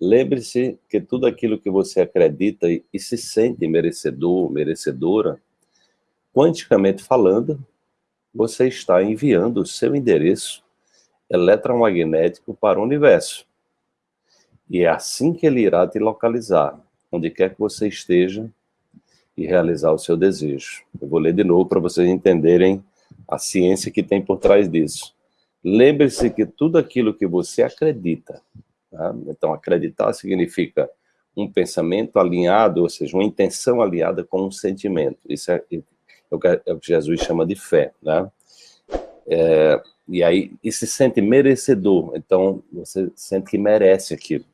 Lembre-se que tudo aquilo que você acredita e, e se sente merecedor, merecedora, quanticamente falando, você está enviando o seu endereço eletromagnético para o universo. E é assim que ele irá te localizar, onde quer que você esteja, e realizar o seu desejo. Eu vou ler de novo para vocês entenderem a ciência que tem por trás disso. Lembre-se que tudo aquilo que você acredita, tá? então acreditar significa um pensamento alinhado, ou seja, uma intenção alinhada com um sentimento. Isso é, é, o, que, é o que Jesus chama de fé. Né? É, e aí, e se sente merecedor, então você sente que merece aquilo.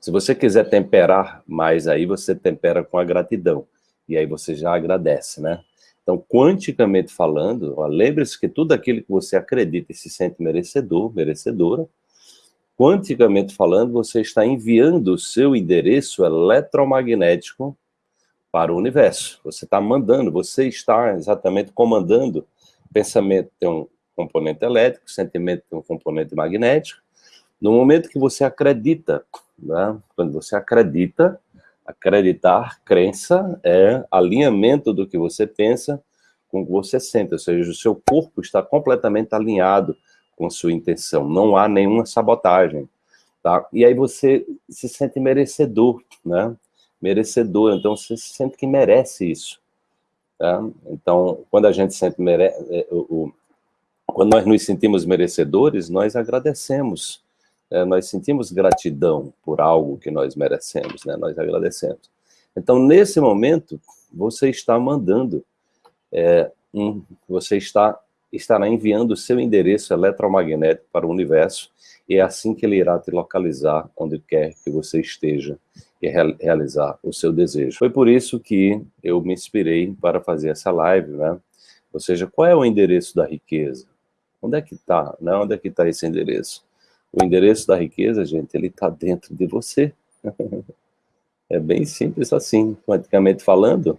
Se você quiser temperar mais aí, você tempera com a gratidão. E aí você já agradece, né? Então, quanticamente falando, lembre-se que tudo aquilo que você acredita e se sente merecedor, merecedora, quanticamente falando, você está enviando o seu endereço eletromagnético para o universo. Você está mandando, você está exatamente comandando. Pensamento tem um componente elétrico, sentimento tem um componente magnético. No momento que você acredita, né? quando você acredita, Acreditar, crença, é alinhamento do que você pensa com o que você sente, ou seja, o seu corpo está completamente alinhado com sua intenção, não há nenhuma sabotagem, tá? E aí você se sente merecedor, né? Merecedor, então você se sente que merece isso, tá? Então, quando a gente sente mere... É, o, quando nós nos sentimos merecedores, nós agradecemos, é, nós sentimos gratidão por algo que nós merecemos, né? nós agradecemos. Então, nesse momento, você está mandando, é, um, você está, estará enviando o seu endereço eletromagnético para o universo, e é assim que ele irá te localizar onde quer que você esteja e realizar o seu desejo. Foi por isso que eu me inspirei para fazer essa live, né? Ou seja, qual é o endereço da riqueza? Onde é que está? Né? Onde é que está esse endereço? O endereço da riqueza, gente, ele está dentro de você. é bem simples assim, quanticamente falando.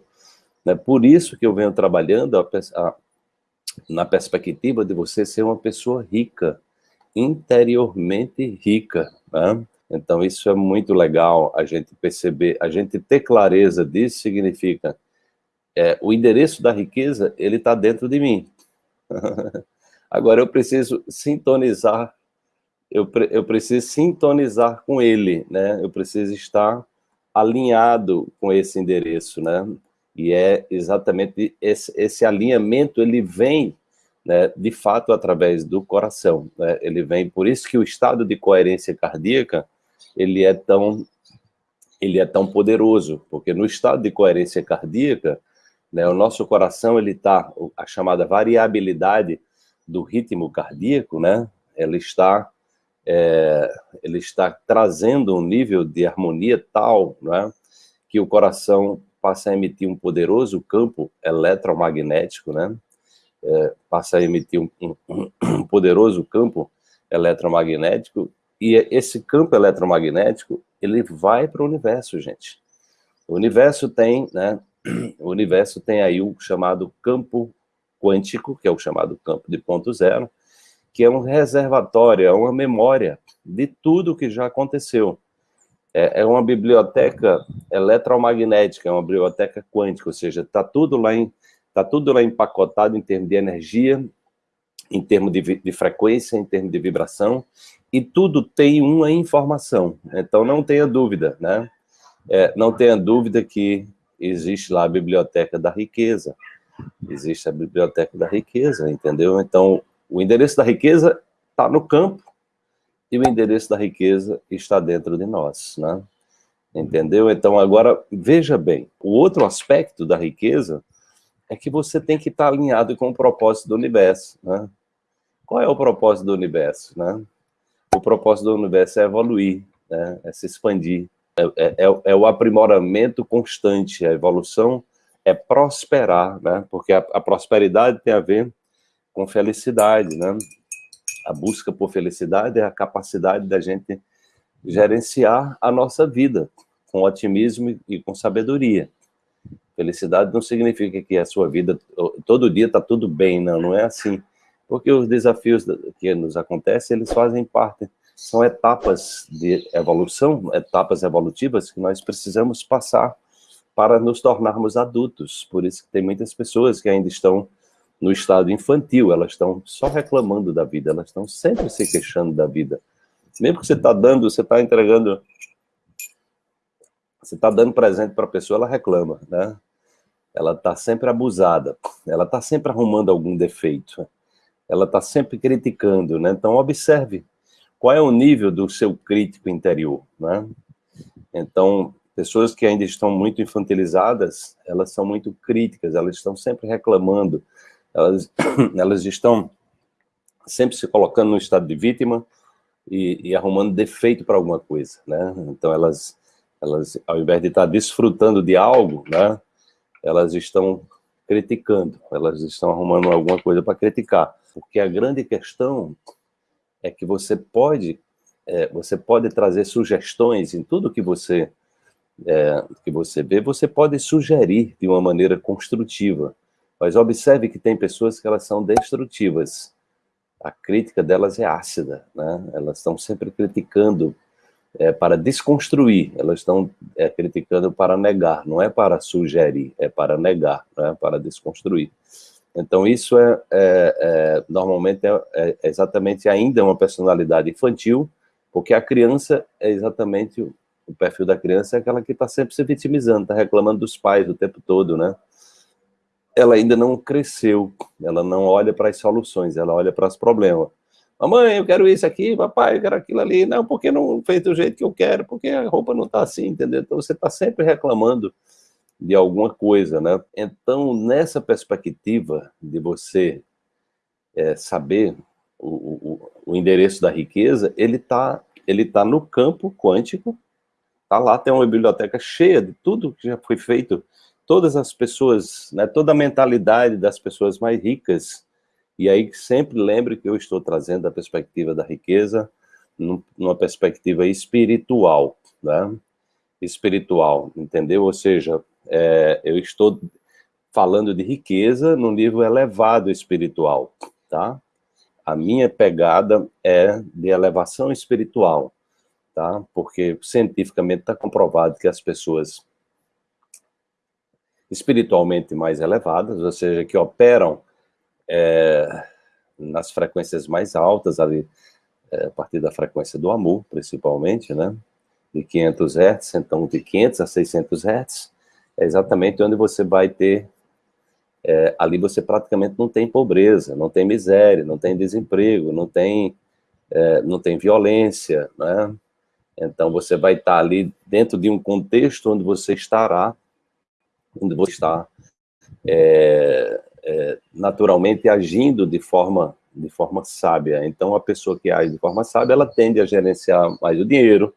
Né? Por isso que eu venho trabalhando a, a, na perspectiva de você ser uma pessoa rica, interiormente rica. Né? Então isso é muito legal a gente perceber, a gente ter clareza disso significa é, o endereço da riqueza, ele está dentro de mim. Agora eu preciso sintonizar eu, eu preciso sintonizar com ele, né? Eu preciso estar alinhado com esse endereço, né? E é exatamente esse, esse alinhamento, ele vem, né, de fato, através do coração, né? Ele vem, por isso que o estado de coerência cardíaca, ele é tão, ele é tão poderoso, porque no estado de coerência cardíaca, né, o nosso coração, ele está, a chamada variabilidade do ritmo cardíaco, né? Ela está é, ele está trazendo um nível de harmonia tal, né, que o coração passa a emitir um poderoso campo eletromagnético, né, é, passa a emitir um, um, um, poderoso campo eletromagnético, e esse campo eletromagnético, ele vai para o universo, gente. O universo tem, né, o universo tem aí o chamado campo quântico, que é o chamado campo de ponto zero, que é um reservatório, é uma memória de tudo que já aconteceu. É, é uma biblioteca eletromagnética, é uma biblioteca quântica, ou seja, está tudo lá em está tudo lá empacotado em termos de energia, em termos de, de, frequência, em termos de vibração, e tudo tem uma informação. Então, não tenha dúvida, né? É, não tenha dúvida que existe lá a biblioteca da riqueza. Existe a biblioteca da riqueza, entendeu? Então, o endereço da riqueza está no campo e o endereço da riqueza está dentro de nós, né? Entendeu? Então, agora, veja bem, o outro aspecto da riqueza é que você tem que estar alinhado com o propósito do universo, né? Qual é o propósito do universo, né? O propósito do universo é evoluir, né? é se expandir, é, é, é, é o aprimoramento constante, a evolução é prosperar, né? Porque a, a prosperidade tem a ver com felicidade, né? A busca por felicidade é a capacidade da gente gerenciar a nossa vida com otimismo e com sabedoria. Felicidade não significa que a sua vida, todo dia está tudo bem, não, não é assim. Porque os desafios que nos acontecem, eles fazem parte são etapas de evolução, etapas evolutivas que nós precisamos passar para nos tornarmos adultos. Por isso que tem muitas pessoas que ainda estão no estado infantil, elas estão só reclamando da vida, elas estão sempre se queixando da vida. Mesmo que você está dando, você está entregando, você está dando presente para a pessoa, ela reclama, né? Ela está sempre abusada, ela está sempre arrumando algum defeito, ela está sempre criticando, né? Então, observe qual é o nível do seu crítico interior, né? Então, pessoas que ainda estão muito infantilizadas, elas são muito críticas, elas estão sempre reclamando, elas, elas estão sempre se colocando no estado de vítima e, e arrumando defeito para alguma coisa, né? Então elas, elas, ao invés de estar desfrutando de algo, né? Elas estão criticando, elas estão arrumando alguma coisa para criticar. Porque a grande questão é que você pode, é, você pode trazer sugestões em tudo que você é, que você vê, você pode sugerir de uma maneira construtiva. Mas observe que tem pessoas que elas são destrutivas. A crítica delas é ácida, né? Elas estão sempre criticando é, para desconstruir, elas estão é, criticando para negar, não é para sugerir, é para negar, é para desconstruir. Então isso é, é, é normalmente é, é, exatamente ainda uma personalidade infantil, porque a criança é exatamente o, o perfil da criança é aquela que está sempre se vitimizando, está reclamando dos pais o tempo todo, né? Ela ainda não cresceu, ela não olha para as soluções, ela olha para os problemas. Mamãe, eu quero isso aqui, papai, eu quero aquilo ali. Não, porque não fez do jeito que eu quero, porque a roupa não está assim, entendeu? Então você está sempre reclamando de alguma coisa, né? Então, nessa perspectiva de você é, saber o, o, o, endereço da riqueza, ele está ele tá no campo quântico, tá lá, tem uma biblioteca cheia de tudo que já foi feito todas as pessoas, né, toda a mentalidade das pessoas mais ricas, e aí sempre lembre que eu estou trazendo a perspectiva da riqueza numa perspectiva espiritual, né? espiritual, entendeu? Ou seja, é, eu estou falando de riqueza no nível elevado espiritual, tá? A minha pegada é de elevação espiritual, tá? Porque cientificamente está comprovado que as pessoas espiritualmente mais elevadas, ou seja, que operam é, nas frequências mais altas, ali, é, a partir da frequência do amor, principalmente, né? De 500 Hz, então de 500 a 600 Hz, é exatamente onde você vai ter, é, ali você praticamente não tem pobreza, não tem miséria, não tem desemprego, não tem, é, não tem violência, né? Então você vai estar ali dentro de um contexto onde você estará onde você está é, é, naturalmente agindo de forma, de forma sábia. Então, a pessoa que age de forma sábia, ela tende a gerenciar mais o dinheiro,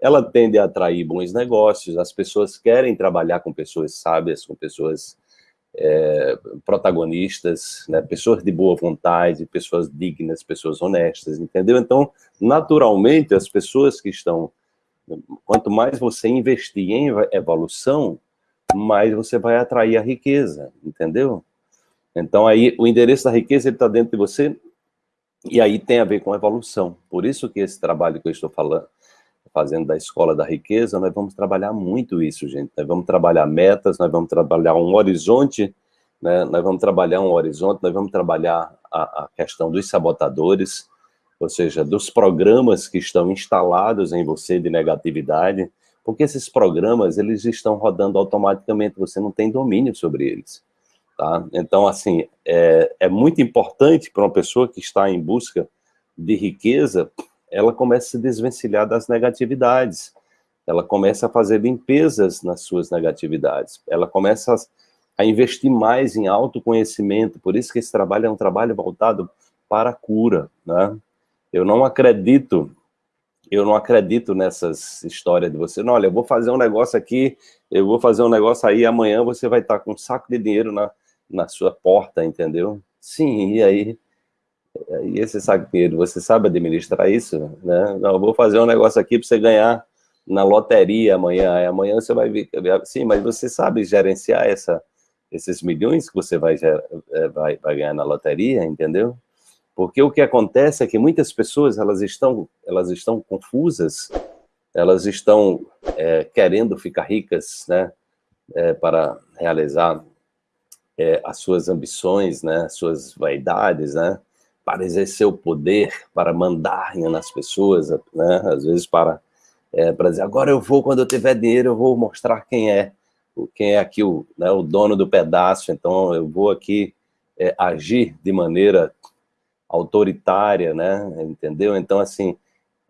ela tende a atrair bons negócios, as pessoas querem trabalhar com pessoas sábias, com pessoas é, protagonistas, né, pessoas de boa vontade, pessoas dignas, pessoas honestas, entendeu? Então, naturalmente, as pessoas que estão... Quanto mais você investir em evolução, mais você vai atrair a riqueza, entendeu? Então aí o endereço da riqueza está dentro de você e aí tem a ver com evolução. Por isso que esse trabalho que eu estou falando, fazendo da escola da riqueza, nós vamos trabalhar muito isso, gente. Nós vamos trabalhar metas, nós vamos trabalhar um horizonte, né? nós vamos trabalhar um horizonte, nós vamos trabalhar a, a questão dos sabotadores, ou seja, dos programas que estão instalados em você de negatividade, porque esses programas, eles estão rodando automaticamente, você não tem domínio sobre eles. Tá? Então, assim, é, é muito importante para uma pessoa que está em busca de riqueza, ela começa a se desvencilhar das negatividades, ela começa a fazer limpezas nas suas negatividades, ela começa a, investir mais em autoconhecimento, por isso que esse trabalho é um trabalho voltado para a cura, né? Eu não acredito eu não acredito nessas histórias de você, não, olha, eu vou fazer um negócio aqui, eu vou fazer um negócio aí, amanhã você vai estar com um saco de dinheiro na, na sua porta, entendeu? Sim, e aí? E esse saco de dinheiro, você sabe administrar isso? Né? Não, eu vou fazer um negócio aqui para você ganhar na loteria amanhã, aí amanhã você vai ver, sim, mas você sabe gerenciar essa, esses milhões que você vai, é, vai, vai ganhar na loteria, entendeu? Porque o que acontece é que muitas pessoas, elas estão, elas estão confusas, elas estão é, querendo ficar ricas, né, é, para realizar é, as suas ambições, né, as suas vaidades, né, para exercer o poder, para mandar nas pessoas, né, às vezes para, é, para dizer, agora eu vou, quando eu tiver dinheiro, eu vou mostrar quem é, quem é aqui o, né, o dono do pedaço, então eu vou aqui é, agir de maneira autoritária, né, entendeu? Então, assim,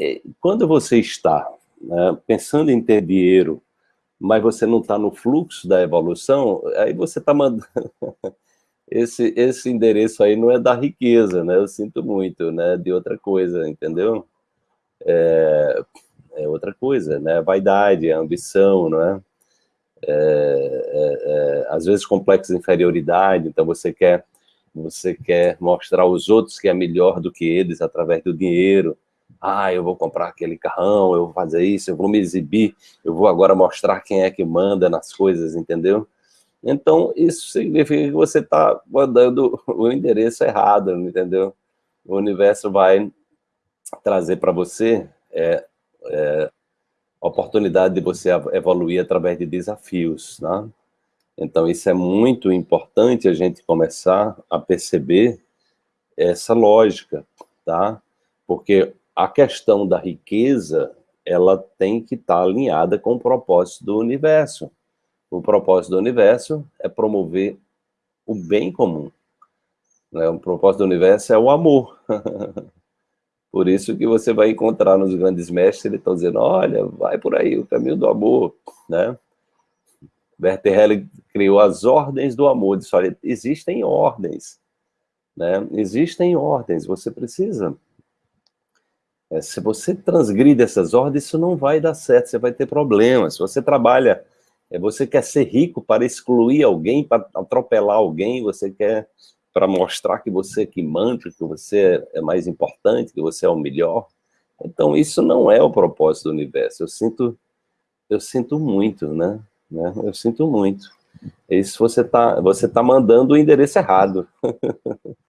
é, quando você está né, pensando em ter dinheiro, mas você não está no fluxo da evolução, aí você está mandando... esse, esse endereço aí não é da riqueza, né? Eu sinto muito, né? De outra coisa, entendeu? É, é outra coisa, né? Vaidade, ambição, não é? É, é, é, às vezes complexo de inferioridade, então você quer, você quer mostrar aos outros que é melhor do que eles através do dinheiro, ah, eu vou comprar aquele carrão, eu vou fazer isso, eu vou me exibir, eu vou agora mostrar quem é que manda nas coisas, entendeu? Então, isso significa que você está mandando o endereço errado, entendeu? O universo vai trazer para você é, é, oportunidade de você evoluir através de desafios, né? Então, isso é muito importante a gente começar a perceber essa lógica, tá? Porque a questão da riqueza, ela tem que estar tá alinhada com o propósito do universo. O propósito do universo é promover o bem comum. Né? O propósito do universo é o amor. por isso que você vai encontrar nos grandes mestres, eles estão dizendo, olha, vai por aí, o caminho do amor, né? Werther Helle criou as ordens do amor, disse, olha, existem ordens, né? Existem ordens, você precisa é, se você transgride essas ordens, isso não vai dar certo, você vai ter problemas. Se você trabalha, é, você quer ser rico para excluir alguém, para atropelar alguém, você quer para mostrar que você é que manda, que você é mais importante, que você é o melhor. Então, isso não é o propósito do universo. Eu sinto, eu sinto muito, né? Né? Eu sinto muito. Isso você está você tá mandando o endereço errado.